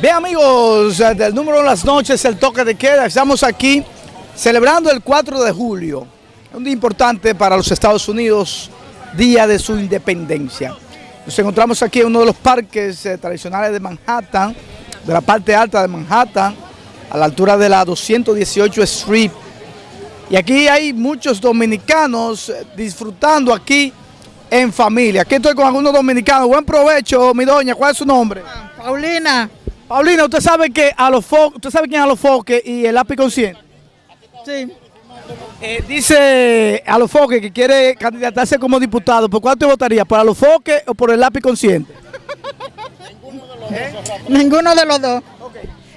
Bien amigos, eh, del número de las noches, el toque de queda, estamos aquí celebrando el 4 de julio, un día importante para los Estados Unidos, día de su independencia. Nos encontramos aquí en uno de los parques eh, tradicionales de Manhattan, de la parte alta de Manhattan, a la altura de la 218 Street. Y aquí hay muchos dominicanos eh, disfrutando aquí en familia. Aquí estoy con algunos dominicanos. Buen provecho, mi doña. ¿Cuál es su nombre? Paulina. Paulina, ¿usted sabe que a los fo usted sabe quién es a los foques y el lápiz consciente? Sí. Eh, dice a los foques que quiere candidatarse como diputado. ¿Por cuál te votaría? ¿Por a los foques o por el lápiz consciente? Ninguno de los dos.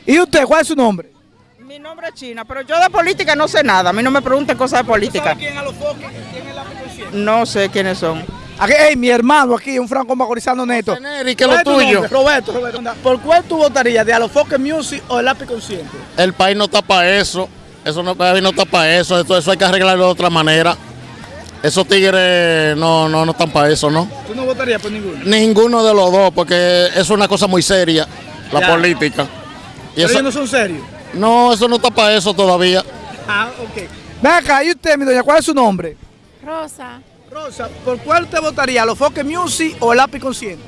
¿Y usted cuál es su nombre? Mi nombre es China, pero yo de política no sé nada. A mí no me pregunten cosas de política. quién es a los foques y quién es el lápiz consciente? No sé quiénes son. Aquí, hey, mi hermano aquí, un franco macorizano neto. Neri, ¿qué es lo ¿Cuál tu tuyo? Roberto, Roberto. ¿Por cuál tú votarías? ¿De a los foques music o el lápiz consciente? El país no está para eso. Eso no, no está para eso. Eso, eso hay que arreglarlo de otra manera. Esos tigres no, no, no están para eso, ¿no? ¿Tú no votarías por ninguno? Ninguno de los dos, porque es una cosa muy seria, la Ya. política. Y Pero eso- ellos no son serios. no, eso no está para eso todavía. Ah, ok. Ven acá, ¿y usted, mi doña, cuál es su nombre? Rosa, Rosa, ¿por cuál usted votaría? ¿A los foques music o el lápiz consciente?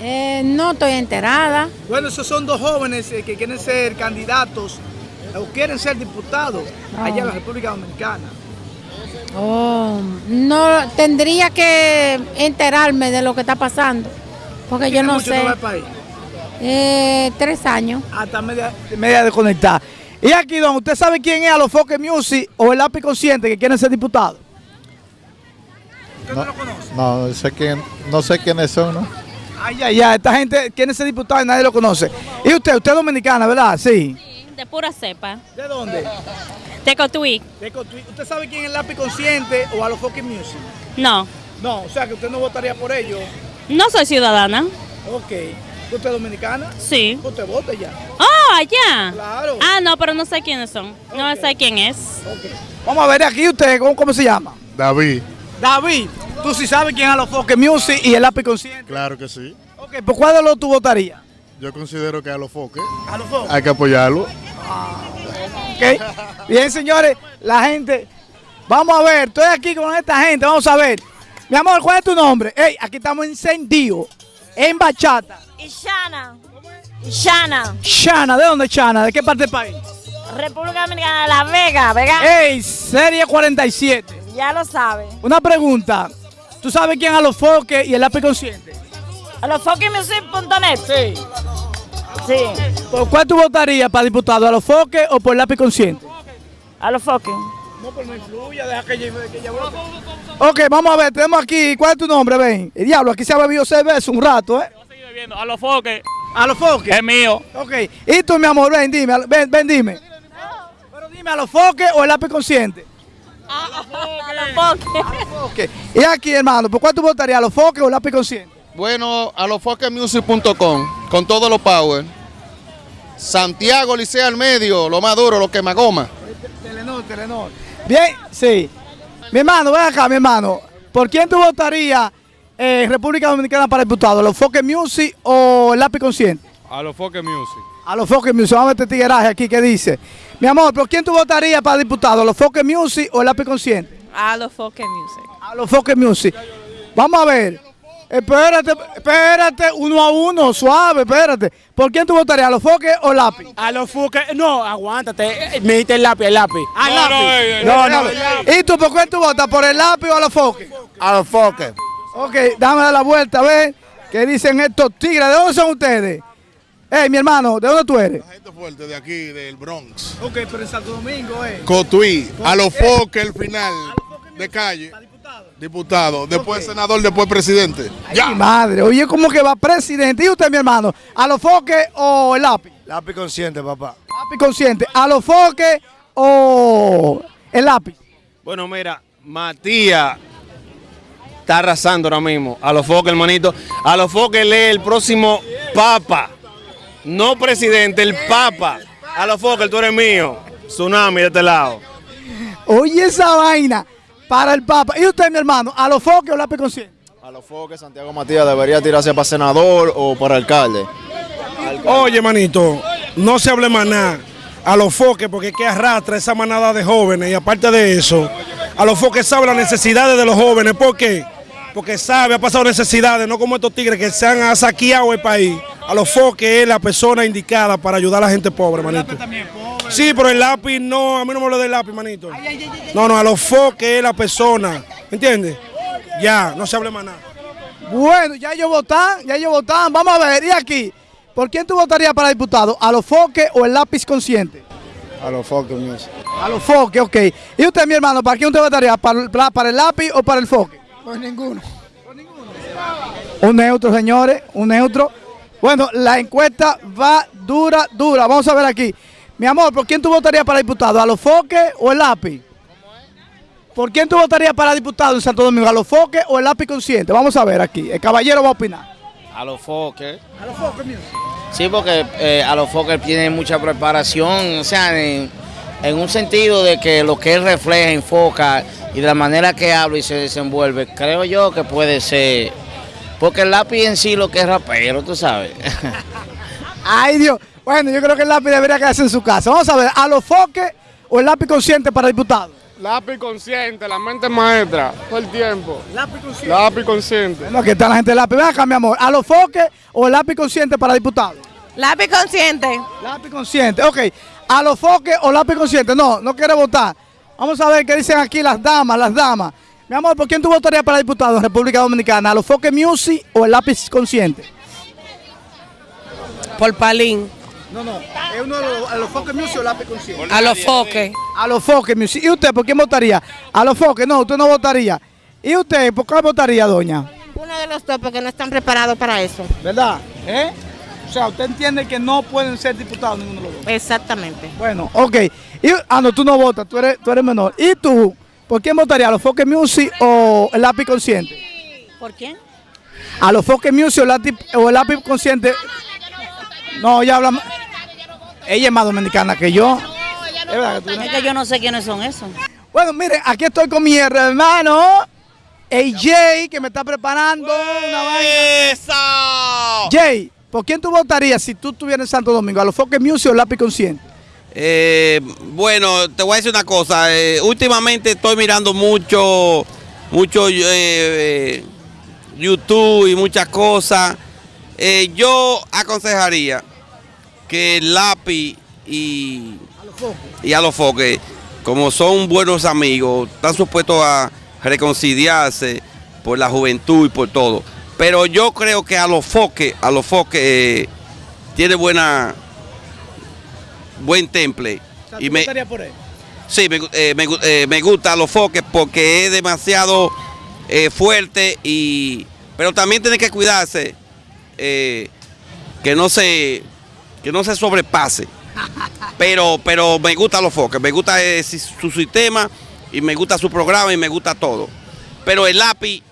eh, no estoy enterada. Bueno, esos son dos jóvenes eh, que quieren ser candidatos o quieren ser diputados allá en la República Dominicana. Oh, no tendría que enterarme de lo que está pasando, porque yo ¿Tiene no mucho sé. país? Eh, tres años. Hasta media, media desconectada. Y aquí, don, ¿usted sabe quién es a los foques music o el lápiz consciente que quieren ser diputados? ¿Usted no, lo conoce? No, no sé quién, no sé quiénes son, ¿no? Ay, ay, ay, esta gente quiere ser diputado y nadie lo conoce. Y usted, usted es dominicana, ¿verdad? Sí. De pura cepa. ¿De dónde? De Cotuí. De Cotuí. ¿Usted sabe quién es el lápiz consciente o a los foques music? No. No, o sea que usted no votaría por ellos. No soy ciudadana. Ok. ¿Usted es dominicana? Sí. Usted vota ya. Oh, allá. Claro. Ah, no, pero no sé quiénes son. No sé quién es. Ok. Vamos a ver aquí usted, ¿cómo, cómo se llama? David. David, tú sí sabes quién es a los foques music y el lápiz consciente. Claro que sí. Ok, ¿por cuál de los tú votarías? Yo considero que a los foques A los foques. hay que apoyarlo. Ok. Bien, señores, la gente. Vamos a ver, estoy aquí con esta gente, vamos a ver. Mi amor, ¿cuál es tu nombre? Ey, aquí estamos encendidos, en bachata. Ishana. Ishana. Chana, ¿de dónde es Chana? ¿De qué parte del país? República Dominicana de La Vega, ¿verdad? Ey, serie 47. Ya lo sabe. Una pregunta. ¿Tú sabes quién a los foques y el lápiz consciente? A los fuckingmusic.net. Sí. Sí. ¿Por cuál tú votarías para diputado? ¿A los foques o por el lápiz consciente? A los fucking. No, pero no influya, deja que ella, que ella vote. Ok, vamos a ver, tenemos aquí, ¿cuál es tu nombre? Ven, el diablo, aquí se ha bebido cerveza un rato, ¿eh? A los foques, A los foques. es mío. Ok, y tú, mi amor, ven, dime, ven, ven, dime. Pero dime, ¿a los foques o el lápiz consciente? A los. Ok, y aquí, hermano, ¿por cuál tú votarías? ¿A los foques o el lápiz consciente? Bueno, a los foquemusic.com, con todos los power. Santiago Licea al medio, lo más duro, lo que más goma. Telenor, Telenor. Bien, sí. Mi hermano, ven acá, mi hermano. ¿Por quién tú votarías en República Dominicana para diputado? ¿A los foques music o el lápiz consciente? A los foques music. A los Foques Music, vamos a ver este tigueraje aquí que dice. Mi amor, ¿por quién tú votarías para diputado? ¿A los Foques Music o el lápiz consciente? A los Foque Music. A los Foques Music. Vamos a ver. Espérate, espérate, uno a uno, suave, espérate. ¿Por quién tú votarías? ¿A los Foques o lápiz? A los foques, no, aguántate, me diste el lápiz, el lápiz. Ah, No, lápiz. no, No, no. ¿Y tú por quién tú votas? ¿Por el lápiz o a los Foques? A los foques. Ok, dame la vuelta, a ver. ¿Qué dicen estos tigres? ¿De dónde son ustedes? Hey, mi hermano, ¿de dónde tú eres? Gente fuerte de aquí, del Bronx. Ok, pero en Santo Domingo, eh. Cotuí, a los foques el final de calle. Diputado, después senador, después presidente. Ya. madre, oye, ¿cómo que va presidente? ¿Y usted, mi hermano? ¿A los foques o el lápiz? Lápiz consciente, papá. Lápiz consciente. ¿A los foques o el lápiz? Bueno, mira, Matías está arrasando ahora mismo. A los foques, hermanito. A los foques lee el próximo papa. No presidente, el papa. A los foques, tú eres mío. Tsunami de este lado. Oye, esa vaina para el Papa. ¿Y usted, mi hermano? ¿A los foques o lápiz consciente? A los foques, Santiago Matías debería tirarse para senador o para alcalde. Oye, manito, no se hable más nada. A los foques, porque es que arrastra esa manada de jóvenes. Y aparte de eso, a los foques sabe las necesidades de los jóvenes. ¿Por qué? Porque sabe, ha pasado necesidades, no como estos tigres que se han saqueado el país. A los foques es la persona indicada para ayudar a la gente pobre, manito. Sí, pero el lápiz no, a mí no me lo del lápiz, manito. No, no, a los foques es la persona. ¿Me entiendes? Ya, no se hable más nada. Bueno, ya ellos votan, ya ellos votan. Vamos a ver, y aquí, ¿por quién tú votarías para diputado? ¿A los foques o el lápiz consciente? A los foques, Music. A los foques, ok. ¿Y usted, mi hermano, para quién usted votaría? ¿Para, el- para el lápiz o para el foque? Pues ninguno. Un neutro, señores, un neutro. Bueno, la encuesta va dura, dura. Vamos a ver aquí. Mi amor, ¿por quién tú votarías para diputado? ¿A los foques o el lápiz? ¿Por quién tú votarías para diputado en Santo Domingo? ¿A los foques o el lápiz consciente? Vamos a ver aquí. El caballero va a opinar. A los foques. A los foques, mío. Sí, porque eh, a los foques tienen mucha preparación, o sea, en, en un sentido de que lo que él refleja, enfoca y de la manera que habla y se desenvuelve, creo yo que puede ser. Porque el lápiz en sí lo que es rapero, tú sabes. Ay, Dios. Bueno, yo creo que el lápiz debería quedarse en su casa. Vamos a ver, ¿a los foques o el lápiz consciente para diputado? Lápiz consciente, la mente maestra, todo el tiempo. Lápiz consciente. Lápiz consciente. No, que está la gente del lápiz. Ven acá, mi amor. ¿A los foques o el lápiz consciente para diputado? Lápiz consciente. Lápiz consciente, ok. ¿A los foques o lápiz consciente? No, no quiere votar. Vamos a ver qué dicen aquí las damas, las damas. Mi amor, ¿por quién tú votarías para diputado en República Dominicana? ¿A los foques music o el lápiz consciente? Por Palín. No, no. Es uno de los, a los foques music o lápiz consciente. A los foques. A los foques music. ¿Y usted por quién votaría? A los foques, no, usted no votaría. ¿Y usted por qué votaría, doña? Uno de los dos porque no están preparados para eso. ¿Verdad? ¿Eh? O sea, usted entiende que no pueden ser diputados ninguno de los dos. Exactamente. Bueno, ok. Y, ah, no, tú no votas, tú eres, tú eres menor. ¿Y tú? ¿Por quién votaría? ¿A los Foques Music o el lápiz consciente? ¿Por quién? ¿A los Foques Music o el lápiz, o el lápiz consciente? No, ella habla. Ella es más dominicana que yo. Es verdad que tú no- Es que yo no sé quiénes son esos. Bueno, miren, aquí estoy con mi hermano AJ, que me está preparando una vaina. Jay, ¿por quién tú votarías si tú estuvieras en Santo Domingo? ¿A los Foques Music o el lápiz consciente? Eh, bueno, te voy a decir una cosa. eh, últimamente estoy mirando mucho, mucho eh, YouTube y muchas cosas. Yo aconsejaría que el lápiz y, a como son buenos amigos, están supuestos a reconciliarse por la juventud y por todo. Pero yo creo que a los a los foques tiene buena buen temple. y me, por él? sí, me, eh, me eh, me gusta los foques porque es demasiado eh, fuerte y pero también tiene que cuidarse que no se que no se sobrepase. Pero pero me gusta los foques, me gusta su sistema y me gusta su programa y me gusta todo. Pero el lápiz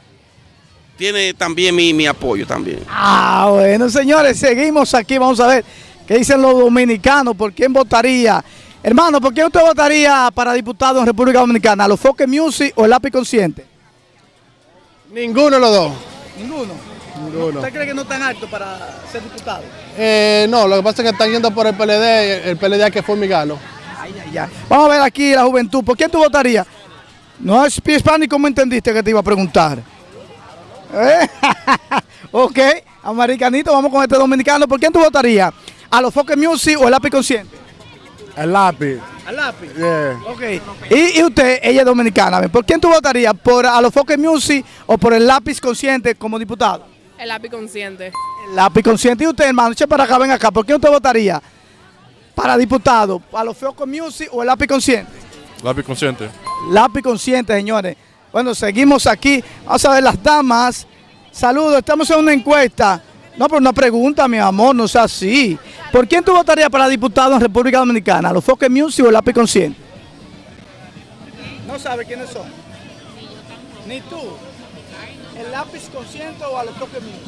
tiene también mi, mi apoyo también. Ah, bueno, señores, seguimos aquí. Vamos a ver qué dicen los dominicanos. ¿Por quién votaría? Hermano, ¿por quién usted votaría para diputado en República Dominicana? ¿A los Foques Music o el lápiz consciente? Ninguno de los dos. Ninguno. Ninguno. ¿Usted cree que no están altos para ser diputado? Eh, no, lo que pasa es que están yendo por el PLD, el PLD hay que fumigano. Ya. Vamos a ver aquí la juventud. ¿Por quién tú votarías? No es hispánico, ¿cómo entendiste que te iba a preguntar? ¿Eh? ok, americanito, vamos con este dominicano. ¿Por quién tú votarías? ¿A los Foques Music o el lápiz consciente? El lápiz. Al lápiz. Yeah. Ok. Y, y usted, ella es dominicana. ¿Por quién tú votarías? ¿Por a los Foques Music o por el lápiz consciente como diputado? El lápiz consciente. El lápiz consciente. ¿Y usted, hermano? Eche para acá, ven acá. ¿Por quién usted votaría? Para diputado, ¿a los Foques Music o el lápiz consciente? Lápiz consciente. Lápiz consciente, señores. Bueno, seguimos aquí. Vamos a ver las damas. Saludos, estamos en una encuesta. No, pero una pregunta, mi amor, no sea así. ¿Por quién tú votarías para diputado en República Dominicana? ¿A los Foques Music o el lápiz consciente? No sabe quiénes son. Ni tú. ¿El lápiz consciente o a los Foques Music?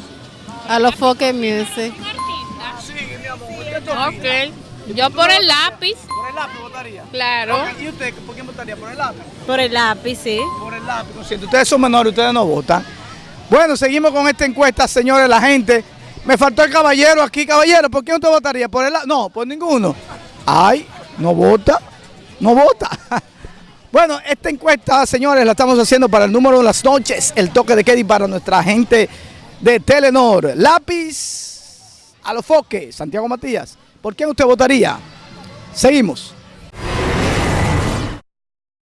A los Foque Music. Ok. Yo por el lápiz. ¿Por el lápiz votaría? Claro. ¿Y usted por quién votaría? ¿Por el lápiz? Por el lápiz, sí. Por el lápiz consciente. Ustedes son menores, ustedes no votan. Bueno, seguimos con esta encuesta, señores, la gente. Me faltó el caballero aquí, caballero. ¿Por qué usted votaría? ¿Por el No, por ninguno. Ay, no vota. No vota. Bueno, esta encuesta, señores, la estamos haciendo para el número de las noches, el toque de y para nuestra gente de Telenor. Lápiz a los foques, Santiago Matías. ¿Por quién usted votaría? Seguimos.